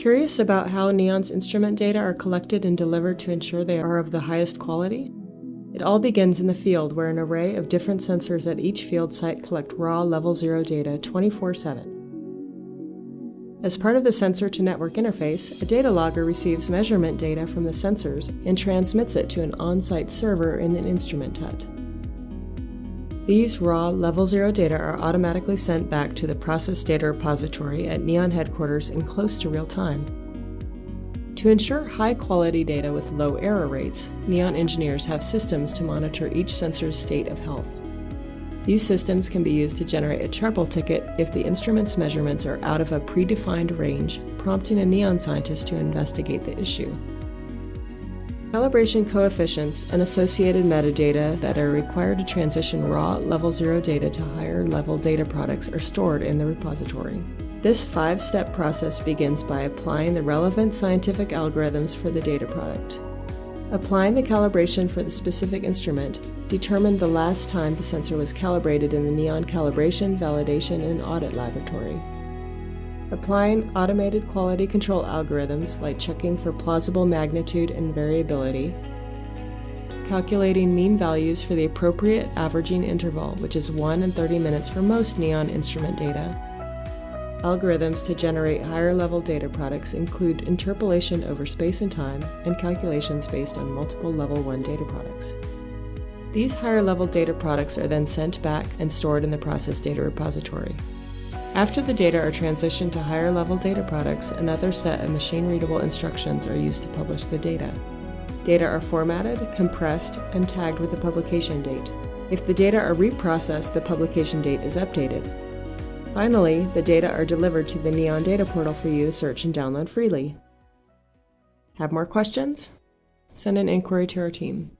Curious about how Neon's instrument data are collected and delivered to ensure they are of the highest quality? It all begins in the field where an array of different sensors at each field site collect raw level 0 data 24 7. As part of the sensor to network interface, a data logger receives measurement data from the sensors and transmits it to an on site server in an instrument hut. These raw level 0 data are automatically sent back to the process data repository at Neon headquarters in close to real time. To ensure high quality data with low error rates, Neon engineers have systems to monitor each sensor's state of health. These systems can be used to generate a Charpel ticket if the instrument's measurements are out of a predefined range, prompting a NEON scientist to investigate the issue. Calibration coefficients and associated metadata that are required to transition raw level 0 data to higher level data products are stored in the repository. This five step process begins by applying the relevant scientific algorithms for the data product. Applying the calibration for the specific instrument determined the last time the sensor was calibrated in the NEON calibration, validation, and audit laboratory. Applying automated quality control algorithms like checking for plausible magnitude and variability. Calculating mean values for the appropriate averaging interval, which is 1 and 30 minutes for most NEON instrument data Algorithms to generate higher level data products include interpolation over space and time and calculations based on multiple level 1 data products. These higher level data products are then sent back and stored in the process data repository. After the data are transitioned to higher level data products, another set of machine readable instructions are used to publish the data. Data are formatted, compressed, and tagged with a publication date. If the data are reprocessed, the publication date is updated. Finally, the data are delivered to the Neon Data Portal for you to search and download freely. Have more questions? Send an inquiry to our team.